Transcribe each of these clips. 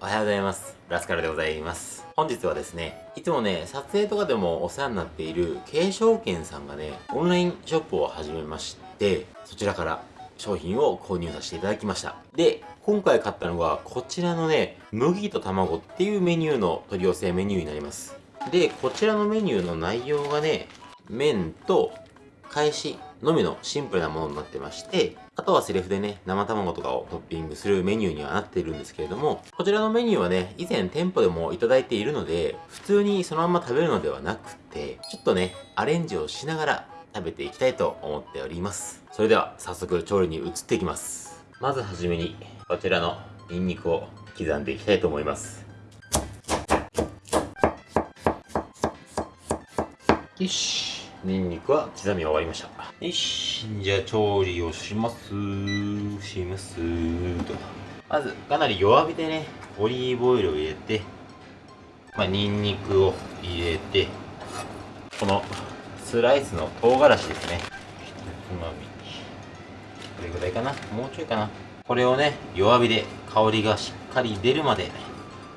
おはようございます。ラスカルでございます。本日はですね、いつもね、撮影とかでもお世話になっている軽証券さんがね、オンラインショップを始めまして、そちらから商品を購入させていただきました。で、今回買ったのがこちらのね、麦と卵っていうメニューの取り寄せメニューになります。で、こちらのメニューの内容がね、麺と返しのみのシンプルなものになってまして、あとはセリフでね、生卵とかをトッピングするメニューにはなっているんですけれども、こちらのメニューはね、以前店舗でもいただいているので、普通にそのまま食べるのではなくて、ちょっとね、アレンジをしながら食べていきたいと思っております。それでは早速調理に移っていきます。まずはじめに、こちらのニンニクを刻んでいきたいと思います。よし。ニンニクは刻み終わりました。よしじゃあ調理をします。します。とまずかなり弱火でねオリーブオイルを入れてまあニンニクを入れてこのスライスの唐辛子ですね。ひとつまみ。これぐらいかな。もうちょいかな。これをね弱火で香りがしっかり出るまで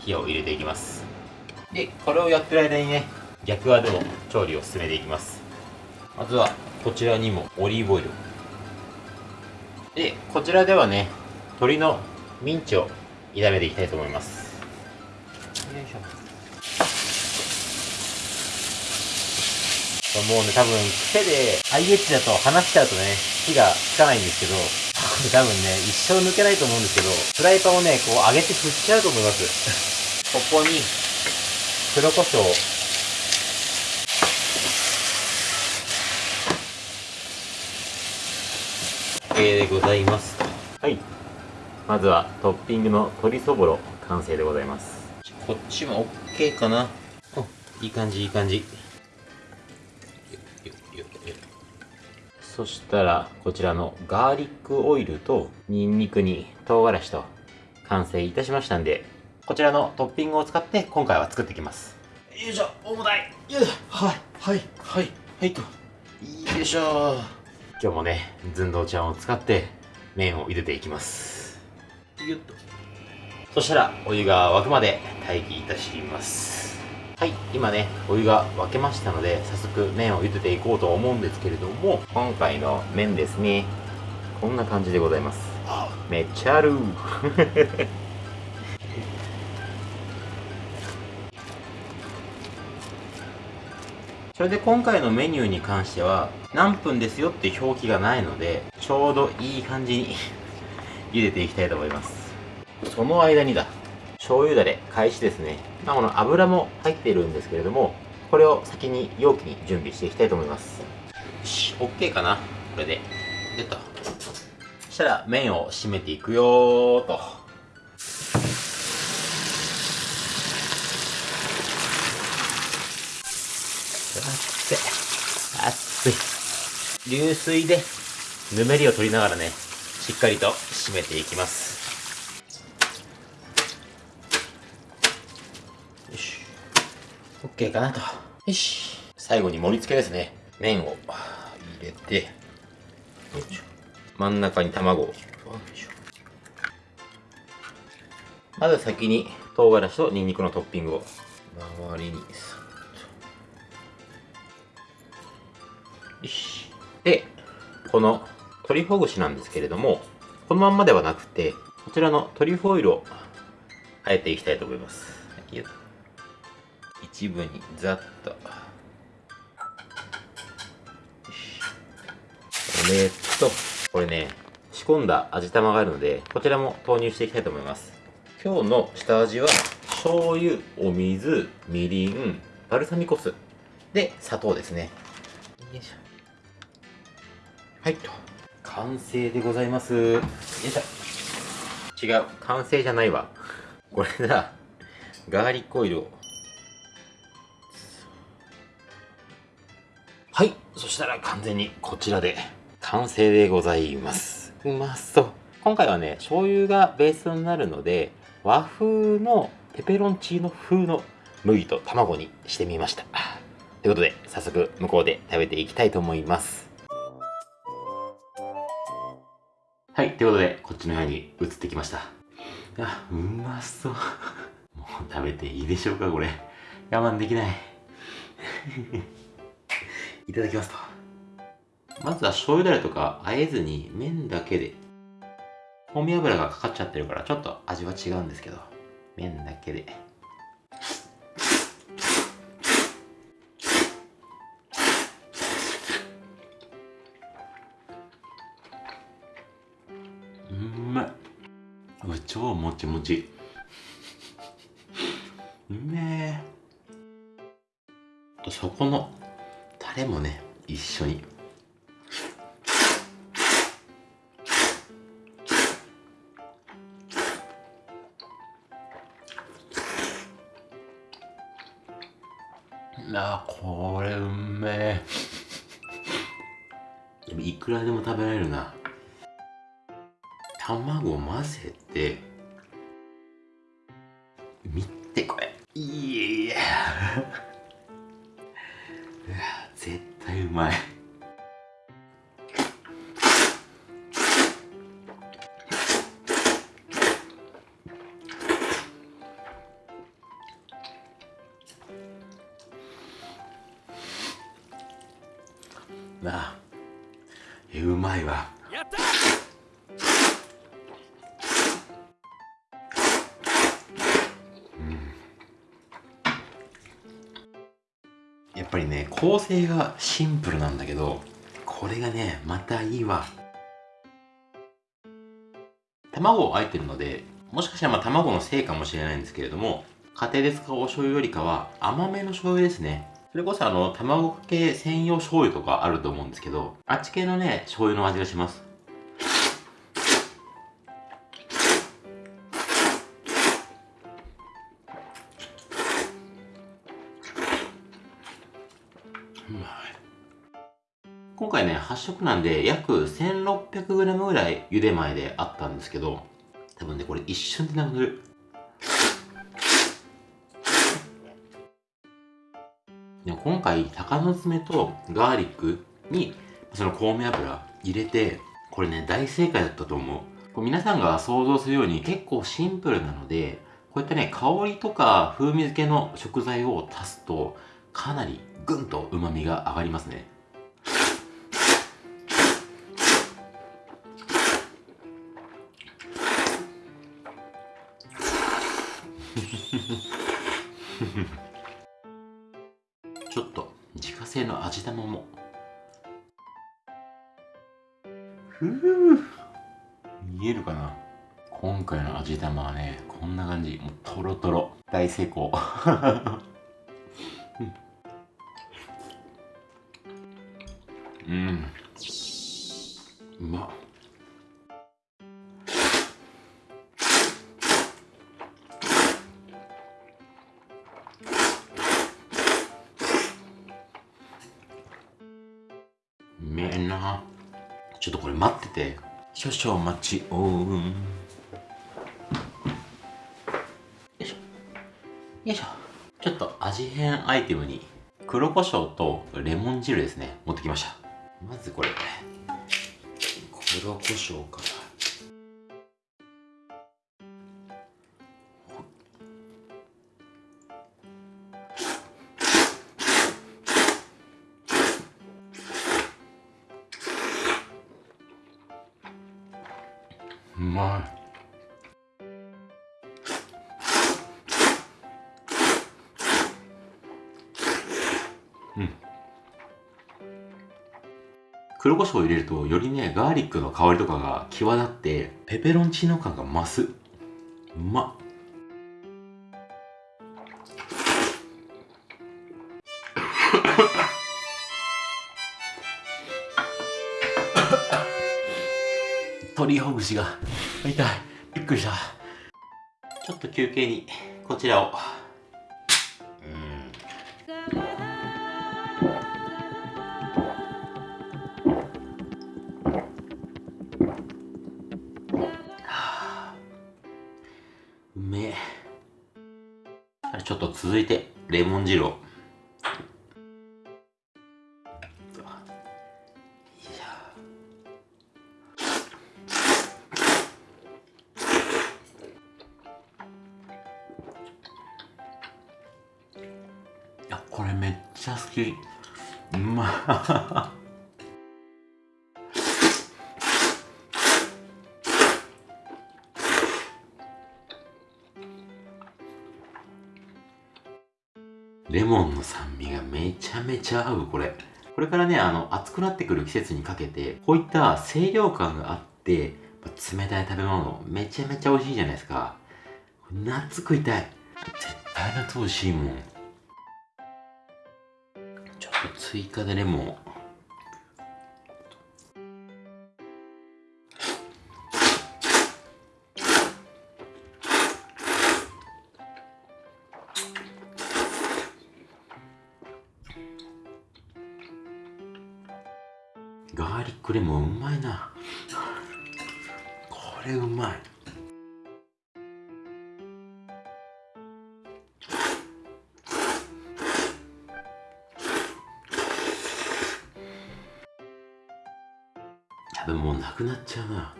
火を入れていきます。でこれをやってる間にね逆側でも調理を進めていきますまずはこちらにもオリーブオイル。でこちらではね鶏のミンチを炒めていきたいと思います。よいしょ。もうね多分癖で IH だと離しちゃうとね火がつかないんですけど 多分ね一生抜けないと思うんですけどフライパンをねこう上げて振っちゃうと思います。ここに黒胡椒 OK でございます。はい。まずはトッピングの鶏そぼろ完成でございます。こっちも OK かな。おいい感じいい感じ。そしたらこちらのガーリックオイルとニンニクに唐辛子と完成いたしましたんでこちらのトッピングを使って今回は作っていきます。よいしょ重たい。よいはいはいはいはいと。よいしょ今日もね寸胴ちゃんを使って麺を茹でていきます。よっとそしたらお湯が沸くまで待機いたします。はい今ねお湯が沸けましたので早速麺を茹でていこうと思うんですけれども今回の麺ですね。こんな感じでございます。めっちゃあるそれで今回のメニューに関しては何分ですよって表記がないのでちょうどいい感じに 茹でていきたいと思います。その間にだ醤油だれ開始ですね。まあこの油も入っているんですけれどもこれを先に容器に準備していきたいと思います。よし OK かなこれで。出た。そしたら麺を締めていくよと熱い熱い流水でぬめりを取りながらねしっかりと締めていきます。よし。OK かなと。よし。最後に盛り付けですね。麺を入れて真ん中に卵を。まず先に唐辛子とニンニクのトッピングを。周りにで、このトリュフほぐしなんですけれども、このまんまではなくて、こちらのトリュフオイルをあえていきたいと思います。一部にざっと。これと、これね、仕込んだ味玉があるので、こちらも投入していきたいと思います。今日の下味は、醤油、お水、みりん、バルサミコ酢、で、砂糖ですね。よいしょ。はい。と完成でございます。よいしょ。違う。完成じゃないわ。これだ。ガーリックオイルを。はい。そしたら完全にこちらで。完成でございます。うまそう。今回はね醤油がベースになるので和風のペペロンチーノ風の麦と卵にしてみましたということで早速向こうで食べていきたいと思います。はい、ということで、こっちの部屋に移ってきました。あうまそう。もう食べていいでしょうかこれ。我慢できない。いただきますと。まずは醤油だれとかあえずに麺だけで。香味油がかかっちゃってるからちょっと味は違うんですけど。麺だけで。ちもち。うめえとそこのタレもね一緒に。あこれうめえ。でもいくらでも食べられるな。卵混ぜて見てこれ。いやうわ絶対うまい。なあ。えうまいわ。やったっぱりね構成がシンプルなんだけどこれがねまたいいわ。卵をあえてるのでもしかしたらま卵のせいかもしれないんですけれども家庭で使うお醤油よりかは甘めの醤油ですね。それこそあの卵かけ専用醤油とかあると思うんですけどあっち系のね醤油の味がします。8食なんで約 1600g ぐらい茹で前であったんですけど多分ねこれ一瞬でなくなる。でも今回鷹の爪とガーリックにその香味油入れてこれね大正解だったと思う。こう皆さんが想像するように結構シンプルなのでこういったね香りとか風味付けの食材を足すとかなりぐんと旨味が上がりますね。ちょっと自家製の味玉も。ふう。見えるかな？今回の味玉はねこんな感じ。もうトロトロ。大成功。うん、うん、うまっ。て少々待ちを。よいしょ。よいしょ。ちょっと味変アイテムに黒胡椒とレモン汁ですね。持ってきました。まずこれ。黒胡椒か。うまい。うん。黒胡椒を入れるとよりねガーリックの香りとかが際立ってペペロンチーノ感が増す。うまっ。鳥ほぐしが。痛い。びっくりした。ちょっと休憩にこちらを。うん。うめえ。ちょっと続いてレモン汁を。これめっちゃ好き。うまレモンの酸味がめちゃめちゃ合うこれ。これからねあの暑くなってくる季節にかけてこういった清涼感があって冷たい食べ物めちゃめちゃ美味しいじゃないですか。夏食いたい。絶対夏美味しいもん。追加でレモン。ガーリックレモンうまいな。これうまい。くなっちゃうな。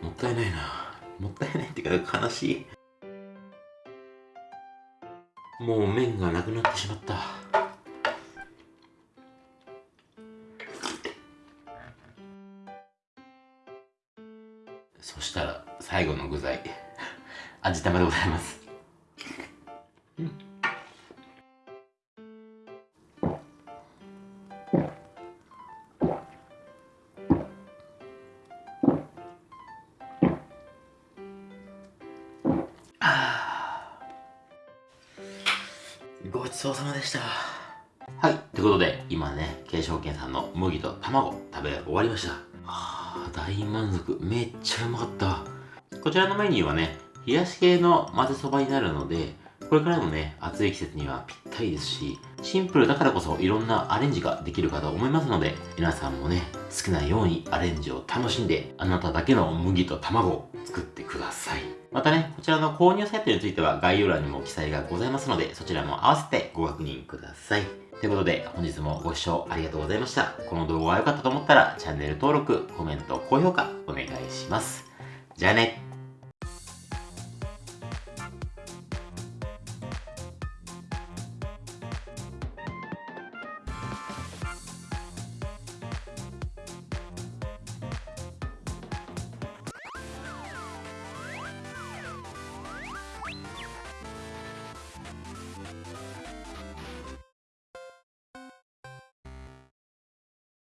もったいないな。もったいないっていうか悲しい。もう麺がなくなってしまった。そしたら最後の具材。味玉でございます。ちそうさまでしたはい。ということで、今ね、慶証券さんの麦と卵食べ終わりました。あ、大満足。めっちゃうまかった。こちらのメニューはね、冷やし系の混ぜそばになるので、これからのね、暑い季節にはぴったりですし、シンプルだからこそいろんなアレンジができるかと思いますので、皆さんもね、好きなようにアレンジを楽しんで、あなただけの麦と卵を作ってください。またね、こちらの購入サイトについては概要欄にも記載がございますので、そちらも合わせてご確認ください。ということで、本日もご視聴ありがとうございました。この動画が良かったと思ったら、チャンネル登録、コメント、高評価、お願いします。じゃあね。